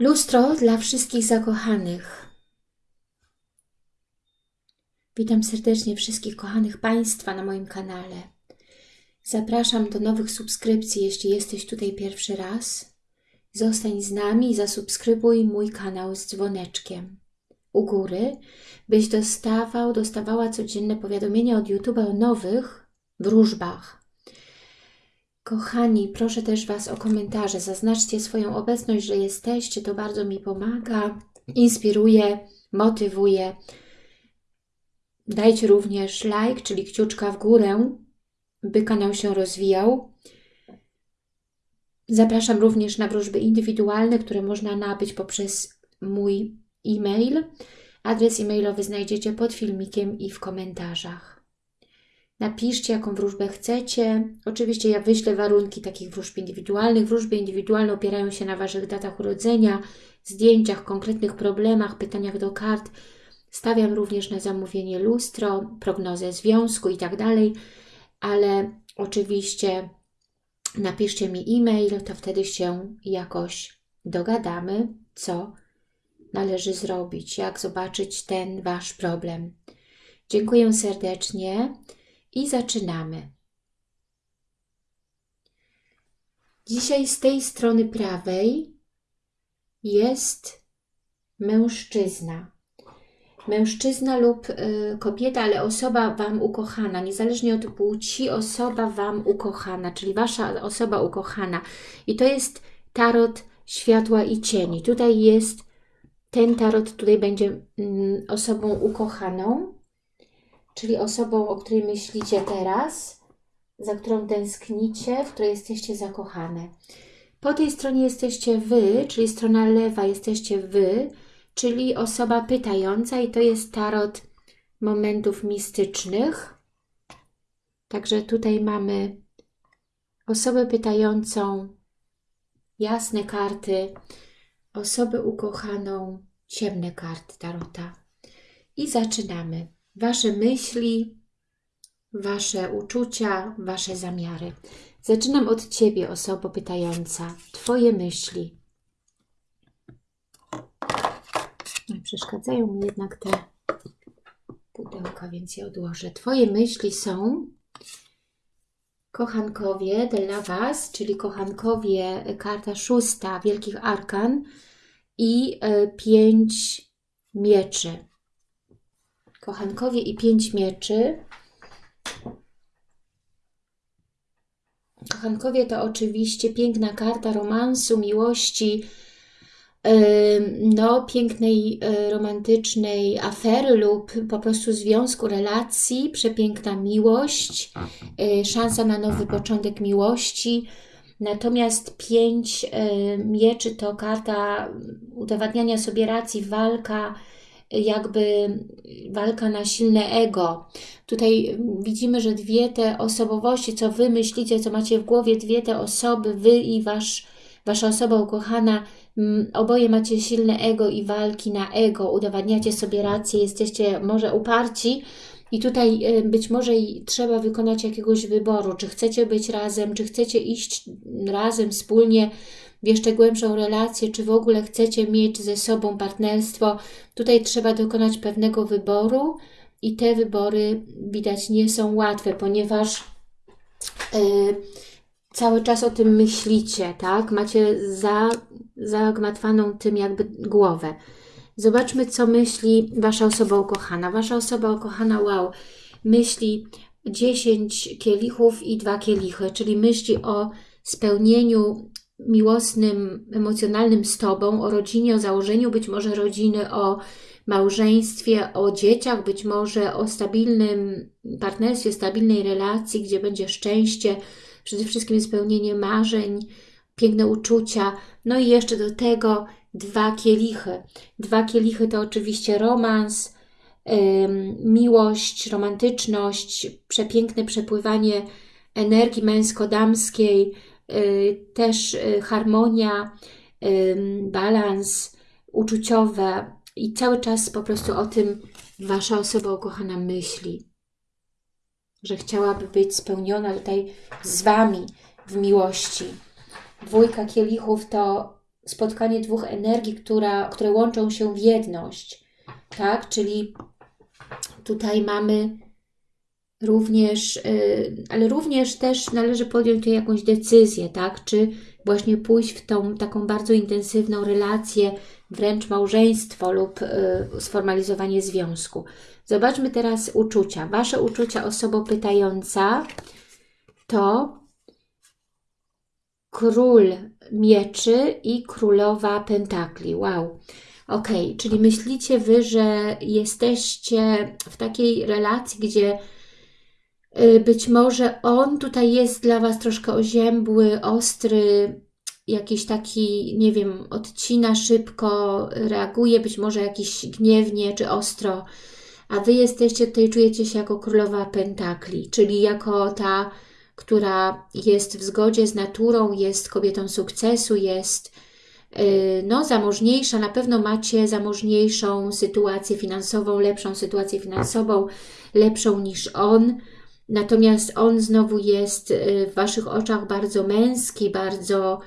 Lustro dla wszystkich zakochanych. Witam serdecznie wszystkich kochanych Państwa na moim kanale. Zapraszam do nowych subskrypcji, jeśli jesteś tutaj pierwszy raz. Zostań z nami i zasubskrybuj mój kanał z dzwoneczkiem u góry, byś dostawał, dostawała codzienne powiadomienia od YouTube'a o nowych wróżbach. Kochani, proszę też Was o komentarze. Zaznaczcie swoją obecność, że jesteście. To bardzo mi pomaga, inspiruje, motywuje. Dajcie również like, czyli kciuczka w górę, by kanał się rozwijał. Zapraszam również na wróżby indywidualne, które można nabyć poprzez mój e-mail. Adres e-mailowy znajdziecie pod filmikiem i w komentarzach. Napiszcie, jaką wróżbę chcecie. Oczywiście ja wyślę warunki takich wróżb indywidualnych. Wróżby indywidualne opierają się na Waszych datach urodzenia, zdjęciach, konkretnych problemach, pytaniach do kart. Stawiam również na zamówienie lustro, prognozę związku i tak dalej, ale oczywiście napiszcie mi e-mail, to wtedy się jakoś dogadamy, co należy zrobić, jak zobaczyć ten Wasz problem. Dziękuję serdecznie i zaczynamy. Dzisiaj z tej strony prawej jest mężczyzna. Mężczyzna lub y, kobieta, ale osoba Wam ukochana, niezależnie od płci, osoba Wam ukochana, czyli Wasza osoba ukochana. I to jest tarot światła i cieni. Tutaj jest ten tarot tutaj będzie mm, osobą ukochaną, czyli osobą, o której myślicie teraz, za którą tęsknicie, w której jesteście zakochane. Po tej stronie jesteście Wy, czyli strona lewa jesteście Wy, czyli osoba pytająca i to jest tarot momentów mistycznych. Także tutaj mamy osobę pytającą, jasne karty, osobę ukochaną, ciemne karty Tarota. I zaczynamy. Wasze myśli, Wasze uczucia, Wasze zamiary. Zaczynam od Ciebie, osoba pytająca. Twoje myśli. Przeszkadzają mi jednak te pudełka, więc je odłożę. Twoje myśli są kochankowie dla Was, czyli kochankowie, karta szósta Wielkich Arkan i e, pięć mieczy. Kochankowie i pięć mieczy. Kochankowie to oczywiście piękna karta romansu, miłości, no, pięknej, e, romantycznej afery lub po prostu związku, relacji, przepiękna miłość, e, szansa na nowy początek miłości. Natomiast pięć e, mieczy to karta udowadniania sobie racji, walka, jakby walka na silne ego. Tutaj widzimy, że dwie te osobowości, co Wy myślicie, co macie w głowie, dwie te osoby, Wy i Wasz, Wasza osoba ukochana, oboje macie silne ego i walki na ego, udowadniacie sobie rację, jesteście może uparci i tutaj y, być może trzeba wykonać jakiegoś wyboru, czy chcecie być razem, czy chcecie iść razem wspólnie w jeszcze głębszą relację, czy w ogóle chcecie mieć ze sobą partnerstwo. Tutaj trzeba dokonać pewnego wyboru i te wybory widać nie są łatwe, ponieważ yy, cały czas o tym myślicie, tak? Macie za, zagmatwaną tym jakby głowę. Zobaczmy, co myśli Wasza osoba ukochana. Wasza osoba ukochana, wow, myśli 10 kielichów i dwa kielichy, czyli myśli o spełnieniu miłosnym, emocjonalnym z Tobą, o rodzinie, o założeniu być może rodziny, o małżeństwie, o dzieciach, być może o stabilnym partnerstwie, stabilnej relacji, gdzie będzie szczęście, przede wszystkim spełnienie marzeń, piękne uczucia, no i jeszcze do tego dwa kielichy. Dwa kielichy to oczywiście romans, miłość, romantyczność, przepiękne przepływanie energii męsko-damskiej, też y, harmonia, balans uczuciowe i cały czas po prostu o tym Wasza osoba ukochana myśli, że chciałaby być spełniona tutaj z Wami w miłości. Dwójka kielichów to spotkanie dwóch energii, która, które łączą się w jedność, tak? Czyli tutaj mamy również, y, ale również też należy podjąć tutaj jakąś decyzję, tak? Czy właśnie pójść w tą taką bardzo intensywną relację, wręcz małżeństwo lub y, sformalizowanie związku. Zobaczmy teraz uczucia. Wasze uczucia osoba pytająca to król mieczy i królowa pentakli. Wow. Ok, czyli myślicie Wy, że jesteście w takiej relacji, gdzie być może on tutaj jest dla Was troszkę oziębły, ostry, jakiś taki, nie wiem, odcina szybko, reaguje być może jakiś gniewnie czy ostro, a Wy jesteście tutaj, czujecie się jako królowa pentakli, czyli jako ta, która jest w zgodzie z naturą, jest kobietą sukcesu, jest y, no, zamożniejsza, na pewno macie zamożniejszą sytuację finansową, lepszą sytuację finansową, lepszą niż on, natomiast on znowu jest y, w Waszych oczach bardzo męski, bardzo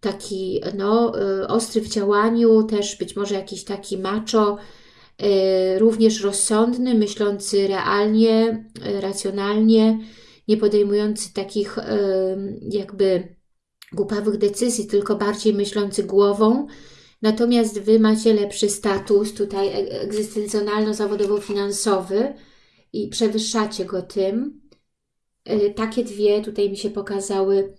taki no, y, ostry w działaniu, też być może jakiś taki macho, y, również rozsądny, myślący realnie, racjonalnie, nie podejmujący takich jakby głupawych decyzji, tylko bardziej myślący głową. Natomiast Wy macie lepszy status tutaj e, egzystencjonalno-zawodowo-finansowy i przewyższacie go tym. Takie dwie tutaj mi się pokazały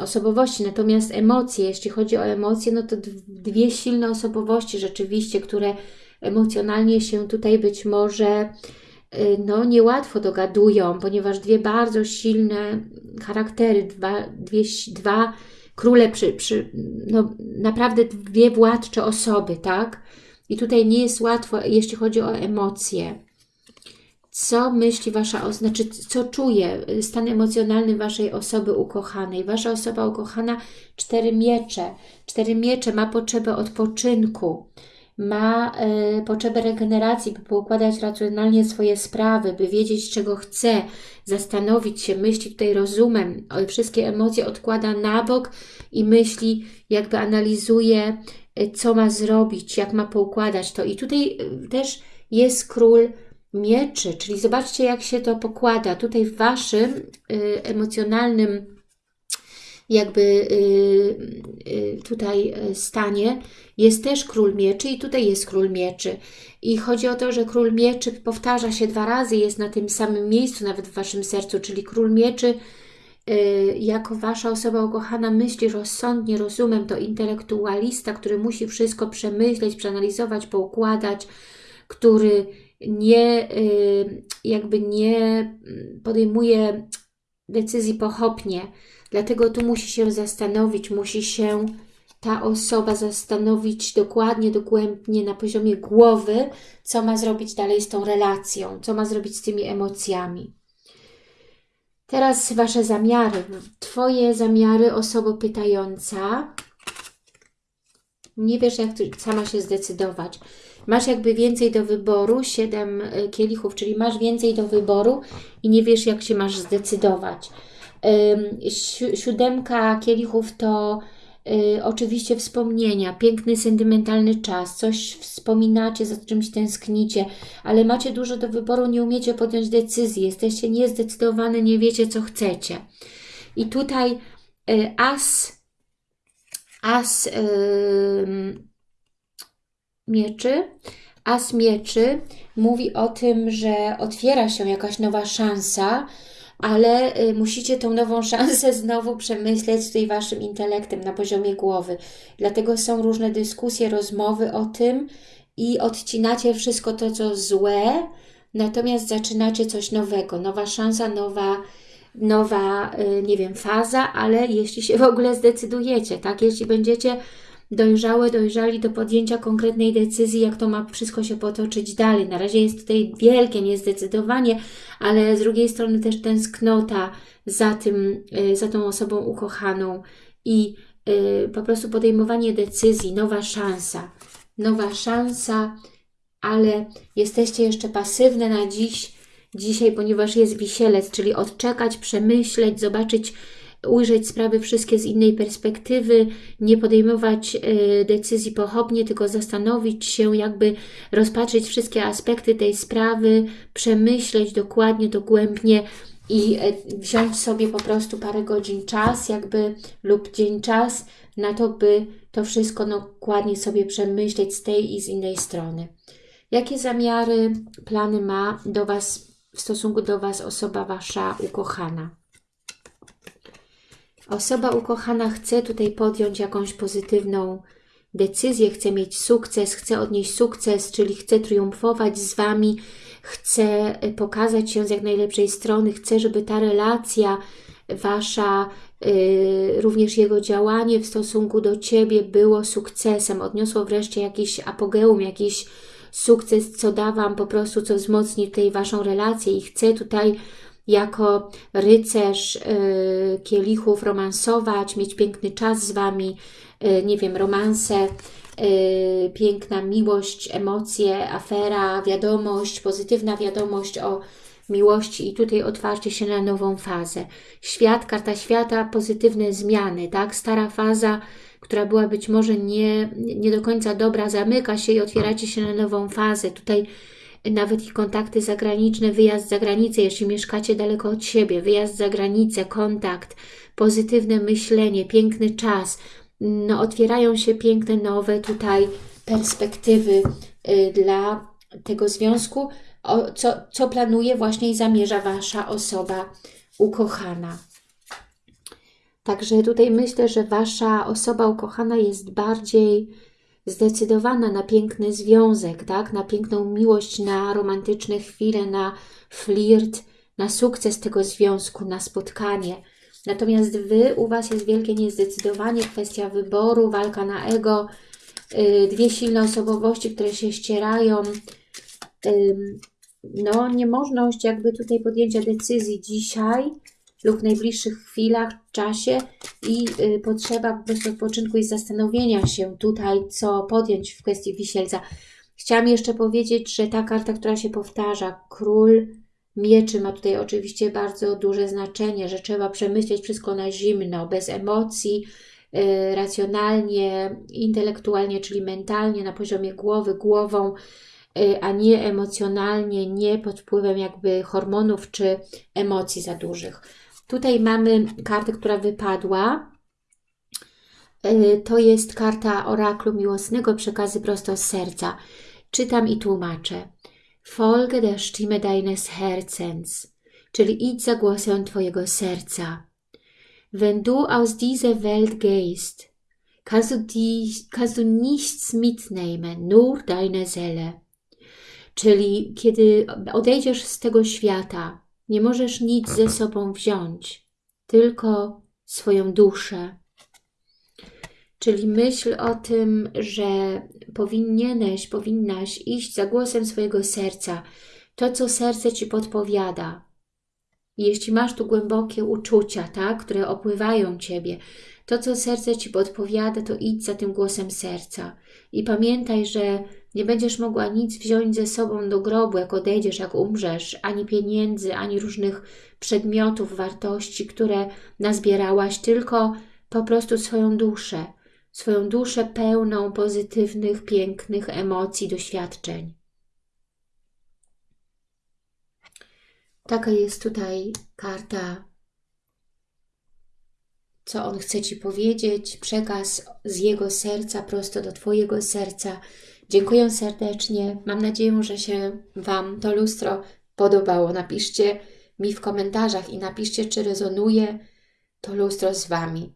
osobowości. Natomiast emocje, jeśli chodzi o emocje, no to dwie silne osobowości rzeczywiście, które emocjonalnie się tutaj być może y, no, niełatwo dogadują, ponieważ dwie bardzo silne charaktery, dwa, dwie, dwa króle, przy, przy, no, naprawdę dwie władcze osoby, tak? I tutaj nie jest łatwo, jeśli chodzi o emocje co myśli Wasza znaczy co czuje stan emocjonalny Waszej osoby ukochanej. Wasza osoba ukochana, cztery miecze. Cztery miecze ma potrzebę odpoczynku, ma y, potrzebę regeneracji, by poukładać racjonalnie swoje sprawy, by wiedzieć, czego chce, zastanowić się, myśli tutaj rozumem, wszystkie emocje odkłada na bok i myśli, jakby analizuje, y, co ma zrobić, jak ma poukładać to. I tutaj y, też jest król mieczy, czyli zobaczcie, jak się to pokłada. Tutaj w Waszym y, emocjonalnym jakby y, y, tutaj stanie jest też król mieczy i tutaj jest król mieczy. I chodzi o to, że król mieczy powtarza się dwa razy, jest na tym samym miejscu nawet w Waszym sercu, czyli król mieczy jako Wasza osoba ukochana myśli rozsądnie, rozumem, to intelektualista, który musi wszystko przemyśleć, przeanalizować, poukładać, który nie, y, jakby nie podejmuje decyzji pochopnie. Dlatego tu musi się zastanowić, musi się ta osoba zastanowić dokładnie, dogłębnie na poziomie głowy, co ma zrobić dalej z tą relacją, co ma zrobić z tymi emocjami. Teraz Wasze zamiary. Twoje zamiary, osoba pytająca. Nie wiesz, jak sama się zdecydować masz jakby więcej do wyboru, 7 e, kielichów, czyli masz więcej do wyboru i nie wiesz, jak się masz zdecydować. Siódemka kielichów to y, oczywiście wspomnienia, piękny, sentymentalny czas, coś wspominacie, za czymś tęsknicie, ale macie dużo do wyboru, nie umiecie podjąć decyzji, jesteście niezdecydowani, nie wiecie, co chcecie. I tutaj y, as, as y, mieczy. As mieczy mówi o tym, że otwiera się jakaś nowa szansa, ale y, musicie tą nową szansę znowu przemyśleć tutaj Waszym intelektem na poziomie głowy. Dlatego są różne dyskusje, rozmowy o tym i odcinacie wszystko to, co złe, natomiast zaczynacie coś nowego, nowa szansa, nowa, nowa y, nie wiem, faza, ale jeśli się w ogóle zdecydujecie, tak, jeśli będziecie dojrzałe, dojrzali do podjęcia konkretnej decyzji, jak to ma wszystko się potoczyć dalej. Na razie jest tutaj wielkie niezdecydowanie, ale z drugiej strony też tęsknota za tym, y, za tą osobą ukochaną i y, po prostu podejmowanie decyzji, nowa szansa. Nowa szansa, ale jesteście jeszcze pasywne na dziś, dzisiaj, ponieważ jest wisielec, czyli odczekać, przemyśleć, zobaczyć, ujrzeć sprawy wszystkie z innej perspektywy, nie podejmować y, decyzji pochopnie, tylko zastanowić się, jakby rozpatrzyć wszystkie aspekty tej sprawy, przemyśleć dokładnie, dogłębnie i y, wziąć sobie po prostu parę godzin czas, jakby lub dzień czas na to, by to wszystko dokładnie sobie przemyśleć z tej i z innej strony. Jakie zamiary, plany ma do Was, w stosunku do Was osoba Wasza ukochana? Osoba ukochana chce tutaj podjąć jakąś pozytywną decyzję, chce mieć sukces, chce odnieść sukces, czyli chce triumfować z Wami, chce pokazać się z jak najlepszej strony, chce, żeby ta relacja Wasza, yy, również jego działanie w stosunku do Ciebie było sukcesem, odniosło wreszcie jakiś apogeum, jakiś sukces, co da Wam po prostu, co wzmocni tej Waszą relację i chcę tutaj jako rycerz y, kielichów romansować, mieć piękny czas z Wami, y, nie wiem, romanse, y, piękna miłość, emocje, afera, wiadomość, pozytywna wiadomość o miłości i tutaj otwarcie się na nową fazę. Świat, karta świata, pozytywne zmiany, tak? Stara faza, która była być może nie, nie do końca dobra, zamyka się i otwieracie się na nową fazę. Tutaj nawet ich kontakty zagraniczne, wyjazd za granicę, jeśli mieszkacie daleko od siebie, wyjazd za granicę, kontakt, pozytywne myślenie, piękny czas, no otwierają się piękne, nowe tutaj perspektywy y, dla tego związku, co, co planuje właśnie i zamierza Wasza osoba ukochana. Także tutaj myślę, że Wasza osoba ukochana jest bardziej zdecydowana na piękny związek, tak? na piękną miłość, na romantyczne chwile, na flirt, na sukces tego związku, na spotkanie. Natomiast Wy, u Was jest wielkie niezdecydowanie, kwestia wyboru, walka na ego, yy, dwie silne osobowości, które się ścierają, no niemożność jakby tutaj podjęcia decyzji dzisiaj, lub w najbliższych chwilach, czasie i y, potrzeba po prostu odpoczynku i zastanowienia się tutaj, co podjąć w kwestii wisielca. Chciałam jeszcze powiedzieć, że ta karta, która się powtarza, król mieczy ma tutaj oczywiście bardzo duże znaczenie, że trzeba przemyśleć wszystko na zimno, bez emocji, y, racjonalnie, intelektualnie, czyli mentalnie, na poziomie głowy, głową, y, a nie emocjonalnie, nie pod wpływem jakby hormonów czy emocji za dużych. Tutaj mamy kartę, która wypadła. E, to jest karta oraklu miłosnego, przekazy prosto z serca. Czytam i tłumaczę. Folge der Stimme deines Herzens, czyli idź za głosem Twojego serca. Wenn du aus dieser Welt gehst, kannst du, kannst du nichts mitnehmen, nur deine Seele. Czyli kiedy odejdziesz z tego świata, nie możesz nic ze sobą wziąć, tylko swoją duszę. Czyli myśl o tym, że powinieneś, powinnaś iść za głosem swojego serca, to, co serce Ci podpowiada. Jeśli masz tu głębokie uczucia, tak, które opływają Ciebie, to, co serce Ci podpowiada, to idź za tym głosem serca. I pamiętaj, że nie będziesz mogła nic wziąć ze sobą do grobu, jak odejdziesz, jak umrzesz, ani pieniędzy, ani różnych przedmiotów, wartości, które nazbierałaś, tylko po prostu swoją duszę, swoją duszę pełną pozytywnych, pięknych emocji, doświadczeń. Taka jest tutaj karta, co on chce Ci powiedzieć, przekaz z jego serca prosto do Twojego serca, Dziękuję serdecznie. Mam nadzieję, że się Wam to lustro podobało. Napiszcie mi w komentarzach i napiszcie, czy rezonuje to lustro z Wami.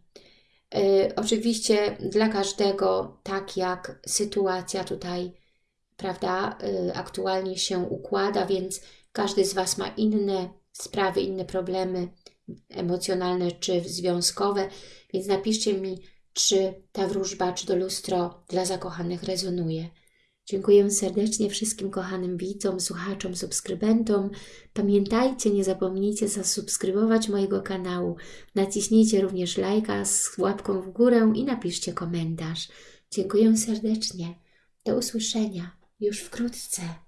Yy, oczywiście dla każdego, tak jak sytuacja tutaj, prawda, yy, aktualnie się układa, więc każdy z Was ma inne sprawy, inne problemy emocjonalne czy związkowe, więc napiszcie mi, czy ta wróżba, czy to lustro dla zakochanych rezonuje. Dziękuję serdecznie wszystkim kochanym widzom, słuchaczom, subskrybentom. Pamiętajcie, nie zapomnijcie zasubskrybować mojego kanału. Naciśnijcie również lajka z łapką w górę i napiszcie komentarz. Dziękuję serdecznie. Do usłyszenia już wkrótce.